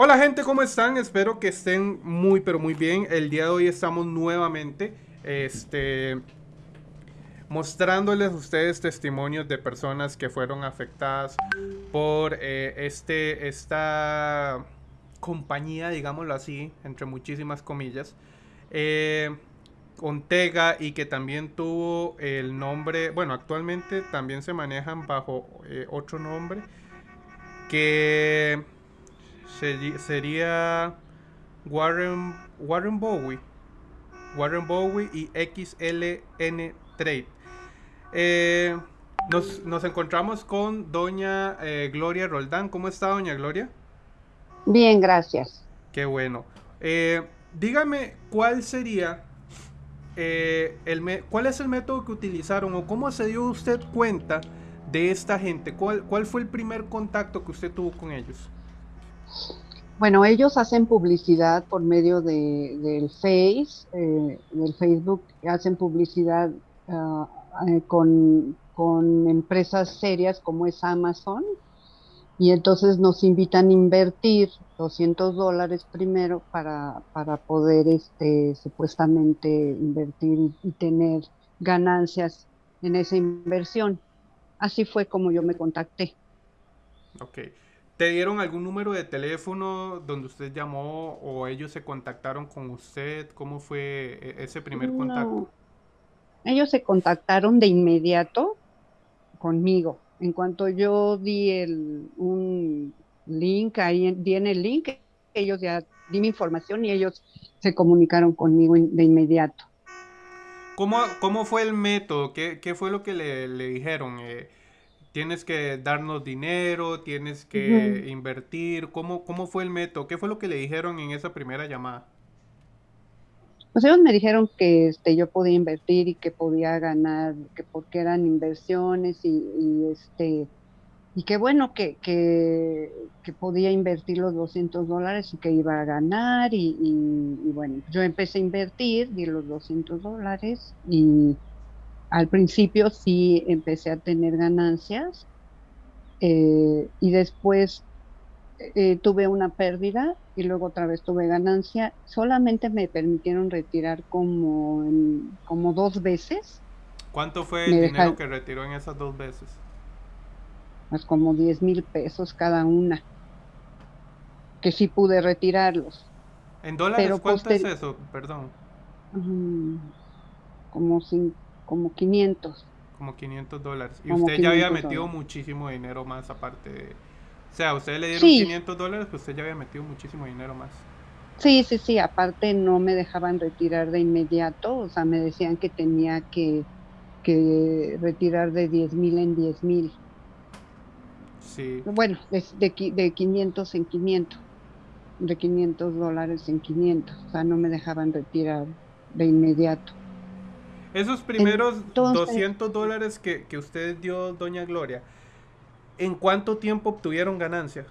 Hola gente, ¿cómo están? Espero que estén muy pero muy bien. El día de hoy estamos nuevamente este, mostrándoles a ustedes testimonios de personas que fueron afectadas por eh, este, esta compañía, digámoslo así, entre muchísimas comillas. Eh, Ontega y que también tuvo el nombre, bueno, actualmente también se manejan bajo eh, otro nombre que sería Warren, Warren Bowie. Warren Bowie y XLN Trade. Eh, nos, encontramos con doña eh, Gloria Roldán. ¿Cómo está doña Gloria? Bien, gracias. Qué bueno. Eh, dígame, ¿cuál sería el cuál es el método que utilizaron o cómo se dio usted cuenta de esta gente? ¿Cuál, cuál fue el primer contacto que usted tuvo con ellos? Bueno, ellos hacen publicidad por medio de, del Face, eh, del Facebook, hacen publicidad ah, eh, con, empresas serias como es Amazon, y entonces nos invitan a invertir 200 dólares primero para, para poder este, supuestamente invertir y tener ganancias en esa inversión. Así fue como yo me contacté. Ok. ¿Te dieron algún número de teléfono donde usted llamó o ellos se contactaron con usted? ¿Cómo fue e-, ese primer contacto? Ellos se contactaron de inmediato conmigo. En cuanto yo di el, un link, ahí di en el link, ellos ya di mi información y ellos se comunicaron conmigo de inmediato. ¿Cómo, cómo fue el método? ¿Qué, qué fue lo que le, le dijeron? Eh, tienes que darnos dinero, tienes que invertir. ¿Cómo, ¿Cómo fue el método? ¿Qué fue lo que le dijeron en esa primera llamada? Pues ellos me dijeron que este, yo podía invertir y que podía ganar, que porque eran inversiones y, este y que bueno, que, que, podía invertir los 200 dólares y que iba a ganar y, y, bueno, yo empecé a invertir, di los 200 dólares y al principio sí empecé a tener ganancias eh, y después eh, tuve una pérdida y luego otra vez tuve ganancia. Solamente me permitieron retirar como, como dos veces. ¿Cuánto fue el dinero que retiró en esas dos veces? Pues como 10 mil pesos cada una. Que sí pude retirarlos. ¿En dólares cuánto es eso? Perdón. como cinco como 500. Como 500 dólares. Y usted ya había metido muchísimo dinero más aparte de... O sea, usted le dieron 500 dólares, pues usted ya había metido muchísimo dinero más. Sí, sí, sí, aparte no me dejaban retirar de inmediato, o sea, me decían que tenía que, que retirar de 10 mil en 10 mil. Sí. Bueno, de, de, de 500 en 500, de 500 dólares en 500, o sea, no me dejaban retirar de inmediato. Esos primeros 200 dólares que, usted dio, doña Gloria, ¿en cuánto tiempo obtuvieron ganancia?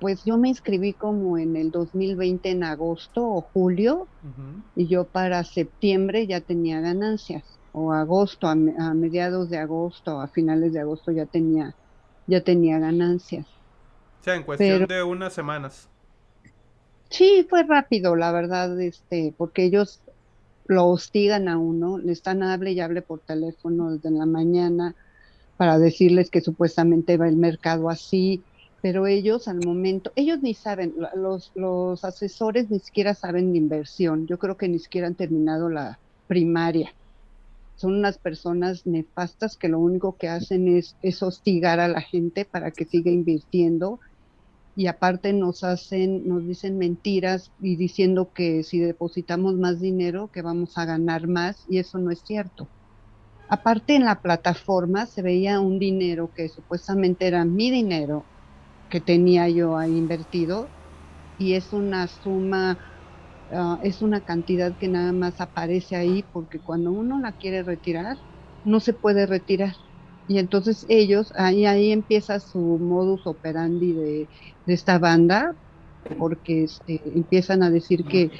Pues yo me inscribí como en el 2020 en agosto o julio y yo para septiembre ya tenía ganancias o agosto, a, mediados de agosto, a finales de agosto ya tenía, ya tenía ganancias. O sea, en cuestión de unas semanas. Sí, fue rápido, la verdad, este, porque ellos lo hostigan a uno, le están hable y hable por teléfono desde la mañana para decirles que supuestamente va el mercado así, pero ellos al momento, ellos ni saben, los, los asesores ni siquiera saben de inversión, yo creo que ni siquiera han terminado la primaria. Son unas personas nefastas que lo único que hacen es, es hostigar a la gente para que siga invirtiendo y aparte nos hacen, nos dicen mentiras y diciendo que si depositamos más dinero que vamos a ganar más y eso no es cierto. Aparte en la plataforma se veía un dinero que supuestamente era mi dinero que tenía yo ahí invertido y es una suma, ah, es una cantidad que nada más aparece ahí porque cuando uno la quiere retirar no se puede retirar y entonces ellos, ahí, ahí empieza su modus operandi de, esta banda, porque este, empiezan a decir que,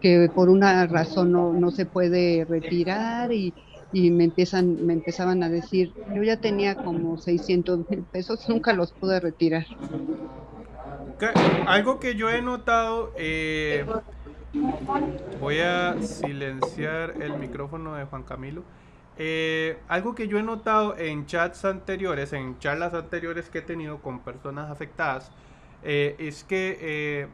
que por una razón no, no se puede retirar y, y, me empiezan me empezaban a decir yo ya tenía como 600 mil pesos nunca los pude retirar algo que yo he notado, eh, voy a silenciar el micrófono de Juan Camilo. Eh, algo que yo he notado en chats anteriores, en charlas anteriores que he tenido con personas afectadas, eh, es que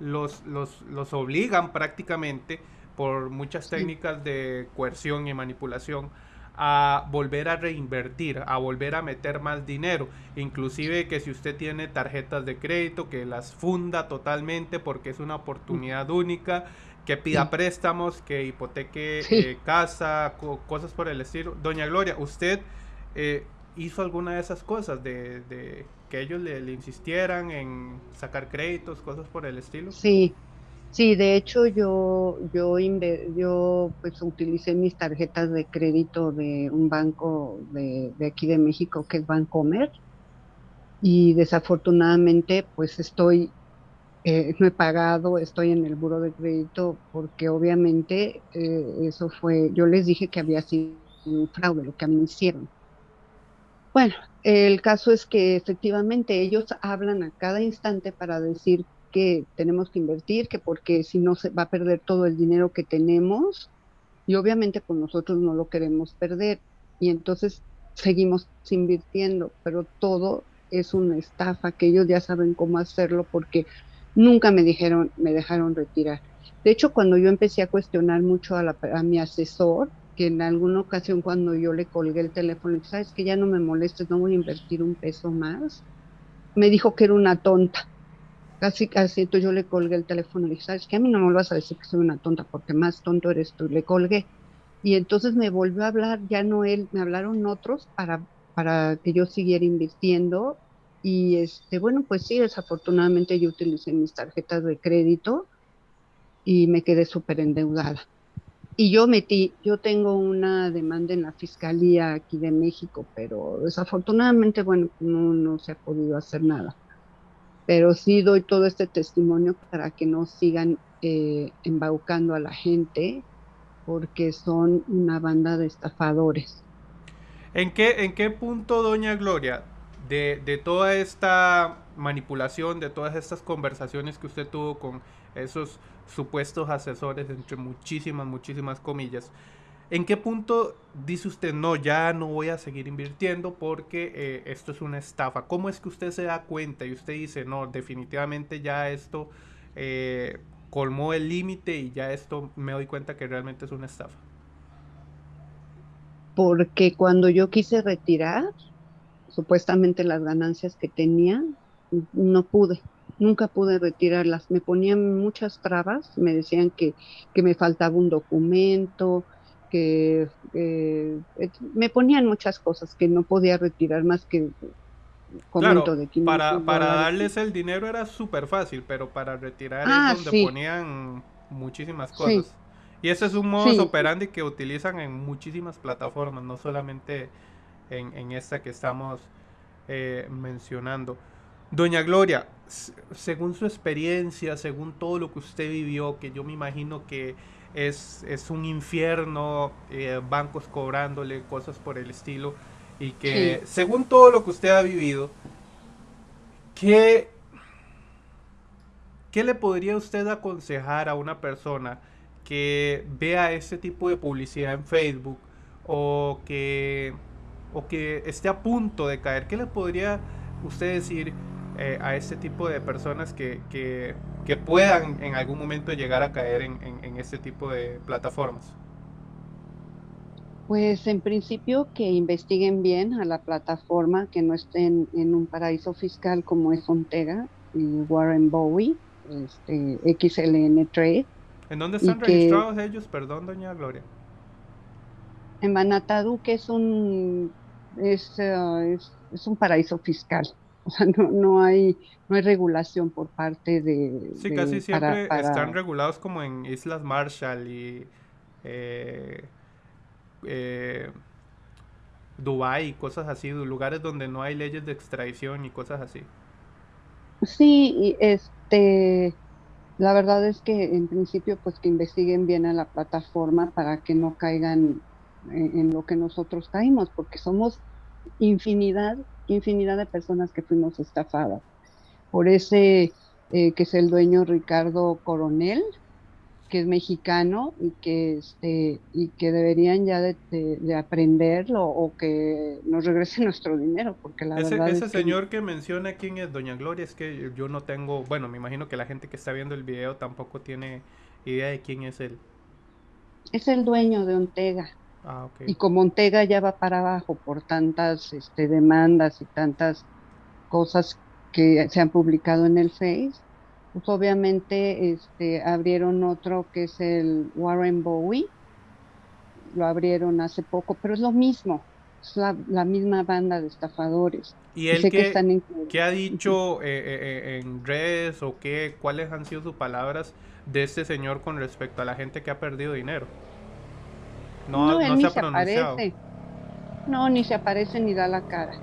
los, los, los, obligan prácticamente por muchas técnicas de coerción y manipulación a volver a reinvertir, a volver a meter más dinero. Inclusive que si usted tiene tarjetas de crédito, que las funda totalmente porque es una oportunidad única, que pida préstamos, que hipoteque eh, casa, cosas por el estilo. Doña Gloria, ¿usted eh, hizo alguna de esas cosas de, de que ellos le, le, insistieran en sacar créditos, cosas por el estilo? Sí, Sí, de hecho yo, yo, pues utilicé mis tarjetas de crédito de un banco de, aquí de México que es Bancomer y desafortunadamente pues estoy, eh, no he pagado, estoy en el buro de crédito porque obviamente eh, eso fue, yo les dije que había sido un fraude lo que a mí hicieron. Bueno, el caso es que efectivamente ellos hablan a cada instante para decir que tenemos que invertir, que porque si no se va a perder todo el dinero que tenemos y obviamente con nosotros no lo queremos perder. Y entonces seguimos invirtiendo, pero todo es una estafa que ellos ya saben cómo hacerlo porque nunca me dijeron, me dejaron retirar. De hecho, cuando yo empecé a cuestionar mucho a, a mi asesor, que en alguna ocasión cuando yo le colgué el teléfono, sabes que ya no me molestes, no voy a invertir un peso más, me dijo que era una tonta casi, casi, entonces yo le colgué el teléfono y dije, ¿sabes qué? A mí no me vas a decir que soy una tonta, porque más tonto eres tú. Le colgué. Y entonces me volvió a hablar, ya no él, me hablaron otros para, para que yo siguiera invirtiendo. Y este, bueno, pues sí, desafortunadamente yo utilicé mis tarjetas de crédito y me quedé súper endeudada. Y yo metí, yo tengo una demanda en la Fiscalía aquí de México, pero desafortunadamente, bueno, no, no se ha podido hacer nada pero sí doy todo este testimonio para que no sigan eh, embaucando a la gente porque son una banda de estafadores. ¿En qué, en qué punto, doña Gloria, de, de toda esta manipulación, de todas estas conversaciones que usted tuvo con esos supuestos asesores, entre muchísimas, muchísimas comillas, ¿En qué punto dice usted, no, ya no voy a seguir invirtiendo porque eh, esto es una estafa? ¿Cómo es que usted se da cuenta y usted dice, no, definitivamente ya esto eh, colmó el límite y ya esto me doy cuenta que realmente es una estafa? Porque cuando yo quise retirar, supuestamente las ganancias que tenía, no pude, nunca pude retirarlas. Me ponían muchas trabas, me decían que, que me faltaba un documento, que eh, me ponían muchas cosas que no podía retirar más que comento de para, para darles el dinero era súper fácil, pero para retirar es ah, donde ponían muchísimas cosas. Y ese es un modo operandi que utilizan en muchísimas plataformas, no solamente en, esta que estamos eh, mencionando. Doña Gloria, según su experiencia, según todo lo que usted vivió, que yo me imagino que es, es un infierno, eh, bancos cobrándole cosas por el estilo, y que según todo lo que usted ha vivido, ¿qué, ¿qué le podría usted aconsejar a una persona que vea ese tipo de publicidad en Facebook o que, o que esté a punto de caer? ¿Qué le podría usted decir eh, a este tipo de personas que, que que puedan en algún momento llegar a caer en, en, este tipo de plataformas? Pues en principio que investiguen bien a la plataforma, que no estén en un paraíso fiscal como es Ontega y Warren Bowie, este, XLN Trade. ¿En dónde están registrados ellos? Perdón, doña Gloria. En Manatadu, que es un, es, uh, es, es un paraíso fiscal. O sea, no, no, hay, no hay regulación por parte de... Sí, casi siempre están regulados como en Islas Marshall y eh, eh, Dubái y cosas así, lugares donde no hay leyes de extradición y cosas así. Sí, y este, la verdad es que en principio pues que investiguen bien a la plataforma para que no caigan en lo que nosotros caímos, porque somos infinidad infinidad de personas que fuimos estafadas por ese eh, que es el dueño Ricardo Coronel, que es mexicano y que, este, y que deberían ya de, de, aprenderlo o que nos regrese nuestro dinero, porque la ese, verdad ese es señor que... menciona quién es Doña Gloria, es que yo no tengo, bueno, me imagino que la gente que está viendo el video tampoco tiene idea de quién es él. Es el dueño de Ontega. Ah, okay. Y como Ontega ya va para abajo por tantas este, demandas y tantas cosas que se han publicado en el Face, pues obviamente este, abrieron otro que es el Warren Bowie, lo abrieron hace poco, pero es lo mismo, es la, la misma banda de estafadores. ¿Y él qué, en... qué, ha dicho eh, eh, en redes o qué, cuáles han sido sus palabras de este señor con respecto a la gente que ha perdido dinero? No, no, no se ha pronunciado. Aparece. No, ni se aparece ni da la cara.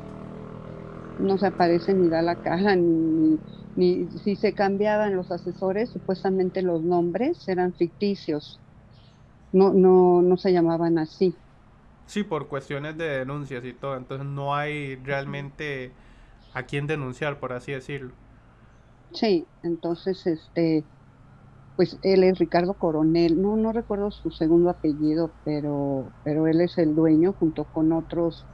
No se aparece ni da la cara, ni, ni si se cambiaban los asesores, supuestamente los nombres eran ficticios. No, no, no se llamaban así. Sí, por cuestiones de denuncias y todo. Entonces no hay realmente a quién denunciar, por así decirlo. Sí, entonces este pues él es Ricardo Coronel, no, no recuerdo su segundo apellido, pero, pero él es el dueño junto con otros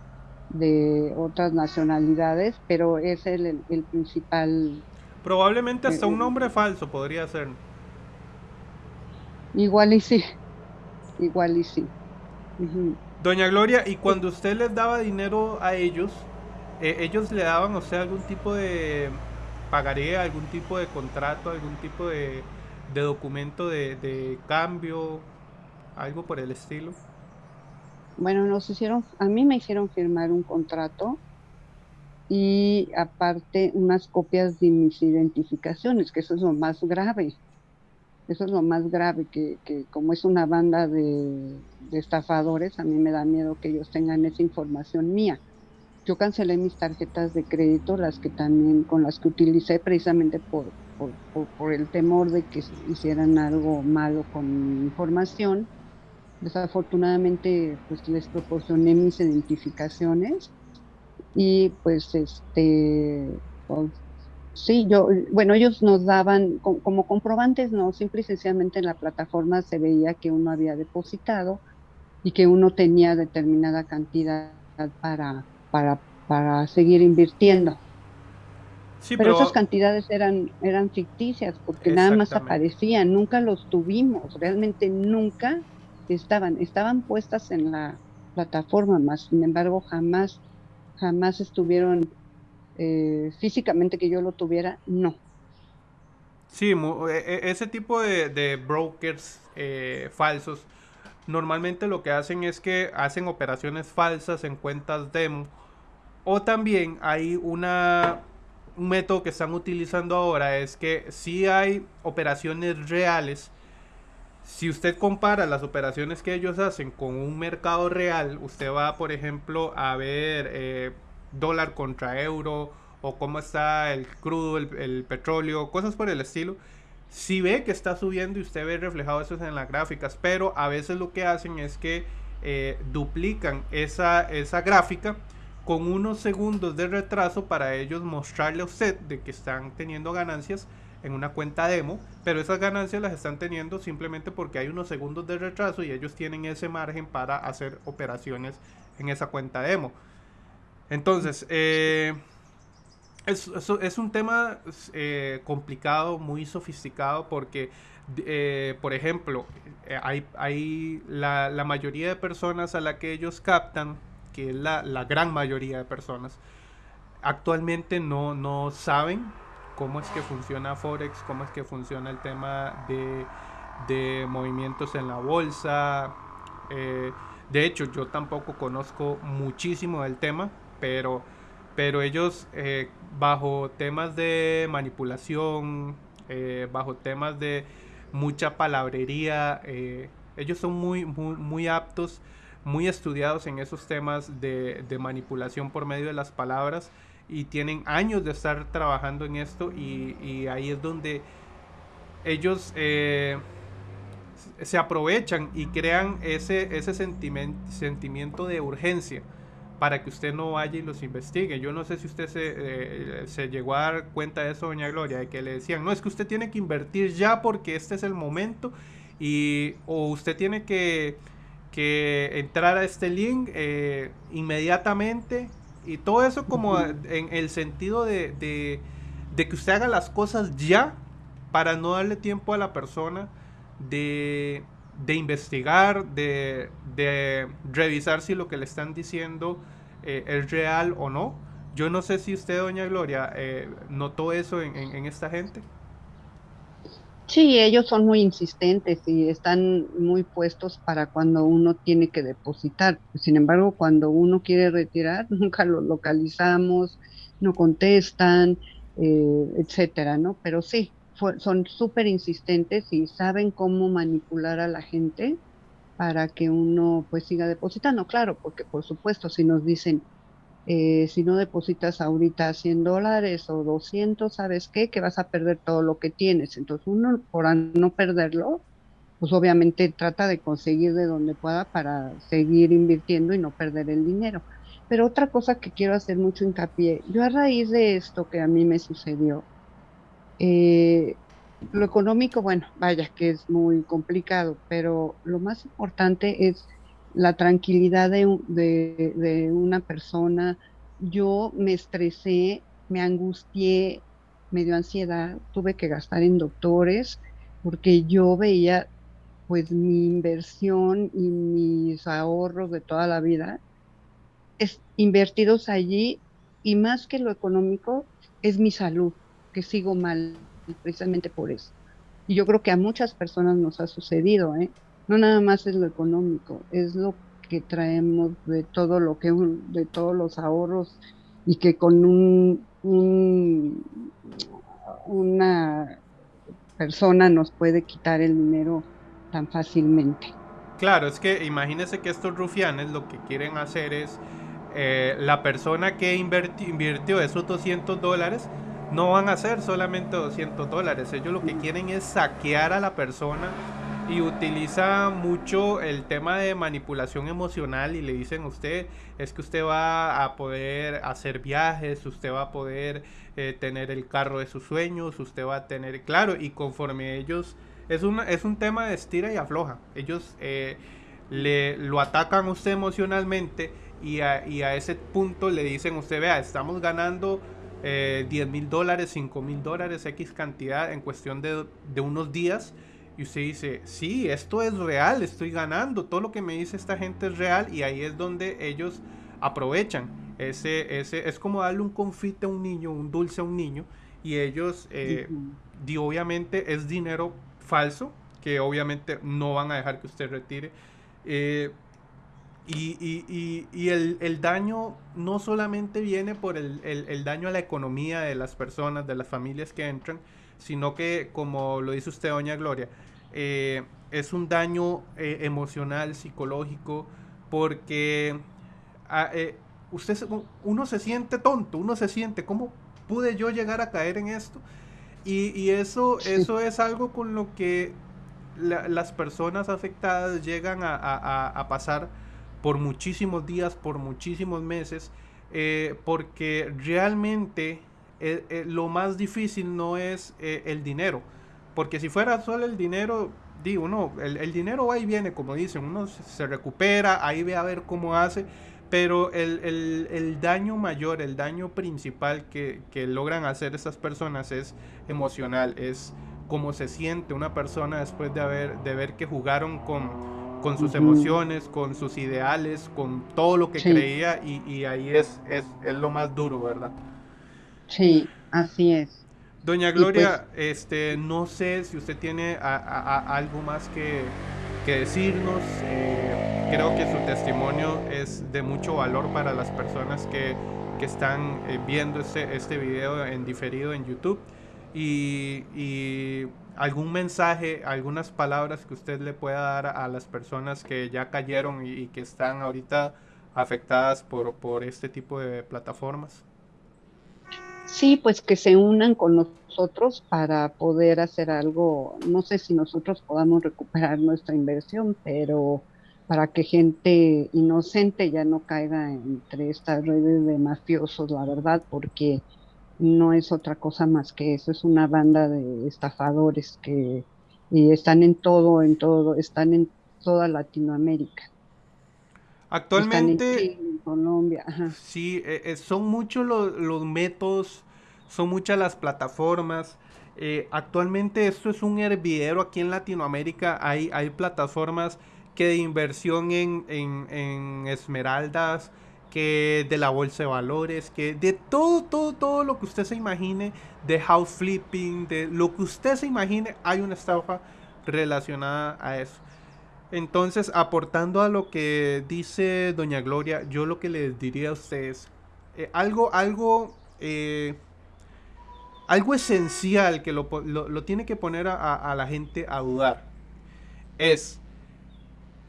de otras nacionalidades, pero es el, el, principal. Probablemente hasta un eh, nombre falso podría ser. Igual y sí, igual y sí. Doña Gloria, y cuando usted les daba dinero a ellos, eh, ellos le daban, o sea, algún tipo de pagaré, algún tipo de contrato, algún tipo de de documento de, de cambio, algo por el estilo? Bueno, nos hicieron, a mí me hicieron firmar un contrato y aparte unas copias de mis identificaciones, que eso es lo más grave. Eso es lo más grave, que, que como es una banda de, de, estafadores, a mí me da miedo que ellos tengan esa información mía. Yo cancelé mis tarjetas de crédito, las que también, con las que utilicé precisamente por, por, el temor de que hicieran algo malo con mi información. Desafortunadamente, pues les proporcioné mis identificaciones y pues este, pues, sí, yo, bueno, ellos nos daban como, comprobantes, no, simple y sencillamente en la plataforma se veía que uno había depositado y que uno tenía determinada cantidad para, para, para seguir invirtiendo pero, esas cantidades eran, eran ficticias porque nada más aparecían, nunca los tuvimos, realmente nunca estaban, estaban puestas en la plataforma, más sin embargo jamás, jamás estuvieron eh, físicamente que yo lo tuviera, no. Sí, e, e, ese tipo de, brokers eh, falsos normalmente lo que hacen es que hacen operaciones falsas en cuentas demo o también hay una un método que están utilizando ahora es que si hay operaciones reales, si usted compara las operaciones que ellos hacen con un mercado real, usted va, por ejemplo, a ver eh, dólar contra euro o cómo está el crudo, el, petróleo, cosas por el estilo. Si ve que está subiendo y usted ve reflejado eso en las gráficas, pero a veces lo que hacen es que eh, duplican esa, esa gráfica con unos segundos de retraso para ellos mostrarle a usted de que están teniendo ganancias en una cuenta demo, pero esas ganancias las están teniendo simplemente porque hay unos segundos de retraso y ellos tienen ese margen para hacer operaciones en esa cuenta demo. Entonces, eh, es, un tema eh, complicado, muy sofisticado, porque, eh, por ejemplo, hay, hay la, la mayoría de personas a la que ellos captan que es la, gran mayoría de personas, actualmente no, no saben cómo es que funciona Forex, cómo es que funciona el tema de, de movimientos en la bolsa. Eh, de hecho, yo tampoco conozco muchísimo del tema, pero, pero ellos eh, bajo temas de manipulación, eh, bajo temas de mucha palabrería, ellos son muy, muy, muy aptos muy estudiados en esos temas de, manipulación por medio de las palabras y tienen años de estar trabajando en esto y, ahí es donde ellos eh, se aprovechan y crean ese, ese sentimiento de urgencia para que usted no vaya y los investigue. Yo no sé si usted se, eh, se, llegó a dar cuenta de eso, doña Gloria, de que le decían, no, es que usted tiene que invertir ya porque este es el momento y o usted tiene que, que entrar a este link eh, inmediatamente y todo eso como en el sentido de, de, de que usted haga las cosas ya para no darle tiempo a la persona de de investigar, de, revisar si lo que le están diciendo eh, es real o no. Yo no sé si usted, doña Gloria, eh, notó eso en, esta gente. Sí, ellos son muy insistentes y están muy puestos para cuando uno tiene que depositar. Sin embargo, cuando uno quiere retirar, nunca lo localizamos, no contestan, eh, etcétera, ¿no? Pero sí, son súper insistentes y saben cómo manipular a la gente para que uno pues siga depositando, claro, porque por supuesto si nos dicen, eh, si no depositas ahorita 100 dólares o 200, ¿sabes qué? Que vas a perder todo lo que tienes. Entonces uno, por no perderlo, pues obviamente trata de conseguir de donde pueda para seguir invirtiendo y no perder el dinero. Pero otra cosa que quiero hacer mucho hincapié, yo a raíz de esto que a mí me sucedió, eh, lo económico, bueno, vaya que es muy complicado, pero lo más importante es la tranquilidad de, una persona. Yo me estresé, me angustié, me dio ansiedad, tuve que gastar en doctores porque yo veía pues mi inversión y mis ahorros de toda la vida es, invertidos allí y más que lo económico es mi salud que sigo mal precisamente por eso. Y yo creo que a muchas personas nos ha sucedido, ¿eh? No nada más es lo económico, es lo que traemos de todo lo que de todos los ahorros y que con un, una persona nos puede quitar el dinero tan fácilmente. Claro, es que imagínese que estos rufianes lo que quieren hacer es eh, la persona que invirtió esos 200 dólares no van a ser solamente 200 dólares. Ellos lo que quieren es saquear a la persona y utiliza mucho el tema de manipulación emocional y le dicen a usted es que usted va a poder hacer viajes, usted va a poder eh, tener el carro de sus sueños, usted va a tener, claro, y conforme ellos, es, una, es un tema de estira y afloja. Ellos eh, le, lo atacan a usted emocionalmente y a, y a ese punto le dicen a usted, vea, estamos ganando eh, 10 mil dólares, 5 mil dólares, X cantidad en cuestión de, de, unos días. Y usted dice, sí, esto es real, estoy ganando, todo lo que me dice esta gente es real y ahí es donde ellos aprovechan. Ese, ese, es como darle un confite a un niño, un dulce a un niño y ellos, eh, obviamente es dinero falso, que obviamente no van a dejar que usted retire. Eh, y, y, y, el, el, daño no solamente viene por el, el, daño a la economía de las personas, de las familias que entran, sino que, como lo dice usted, doña Gloria, eh, es un daño eh, emocional, psicológico, porque ah, eh, usted, uno se siente tonto, uno se siente, ¿cómo pude yo llegar a caer en esto? Y, y eso, eso es algo con lo que las personas afectadas llegan a, a, a pasar por muchísimos días, por muchísimos meses, eh, porque realmente eh, eh, lo más difícil no es el dinero, porque si fuera solo el dinero, digo, no, el, dinero va y viene, como dicen, uno se recupera, ahí ve a ver cómo hace, pero el, daño mayor, el daño principal que, que, logran hacer estas personas es emocional, es cómo se siente una persona después de, haber, de ver que jugaron con con sus emociones, con sus ideales, con todo lo que creía y, ahí es, es, lo más duro, ¿verdad? Sí, así es. Doña Gloria, pues este, no sé si usted tiene algo más que, decirnos. Eh, creo que su testimonio es de mucho valor para las personas que, están eh, viendo este, este video en diferido en YouTube. y algún mensaje, algunas palabras que usted le pueda dar a las personas que ya cayeron y, que están ahorita afectadas por, por este tipo de plataformas? Sí, pues que se unan con nosotros para poder hacer algo, no sé si nosotros podamos recuperar nuestra inversión, pero para que gente inocente ya no caiga entre estas redes de mafiosos, la verdad, porque no es otra cosa más que eso, es una banda de estafadores que y están en todo, en todo, están en toda Latinoamérica. Actualmente, en, Colombia. sí, eh, eh, son muchos los, métodos, son muchas las plataformas. Eh, actualmente esto es un hervidero aquí en Latinoamérica. Hay, hay plataformas que de inversión en, en esmeraldas, que de la bolsa de valores, que de todo, todo, todo lo que usted se imagine, de house flipping, de lo que usted se imagine, hay una estafa relacionada a eso. Entonces, aportando a lo que dice Doña Gloria, yo lo que les diría a ustedes, eh, algo, algo, eh, algo esencial que lo, tiene que poner a la gente a dudar, es,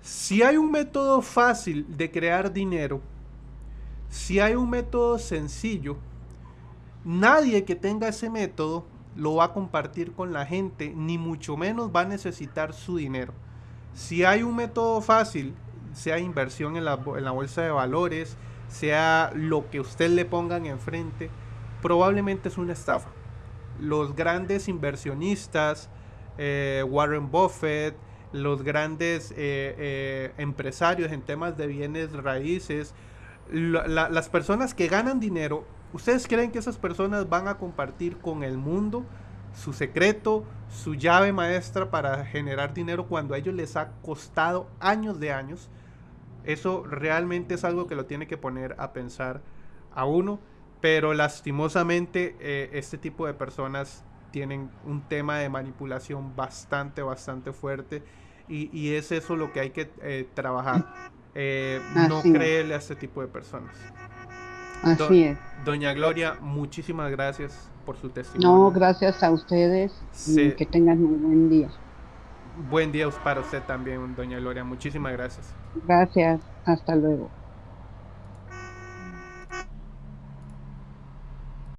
si hay un método fácil de crear dinero, si hay un método sencillo, nadie que tenga ese método lo va a compartir con la gente, ni mucho menos va a necesitar su dinero. Si hay un método fácil, sea inversión en la, bolsa de valores, sea lo que usted le pongan enfrente, probablemente es una estafa. Los grandes inversionistas, eh, Warren Buffett, los grandes eh, eh, empresarios en temas de bienes raíces, las personas que ganan dinero, ¿ustedes creen que esas personas van a compartir con el mundo su secreto, su llave maestra para generar dinero cuando a ellos les ha costado años de años? Eso realmente es algo que lo tiene que poner a pensar a uno, pero lastimosamente eh, este tipo de personas tienen un tema de manipulación bastante, bastante fuerte y, es eso lo que hay que eh, trabajar eh, no creerle a este tipo de personas. Así es. Doña Gloria, muchísimas gracias por su testimonio. No, gracias a ustedes y que tengan un buen día. Buen día para usted también, doña Gloria. Muchísimas gracias. Gracias. Hasta luego.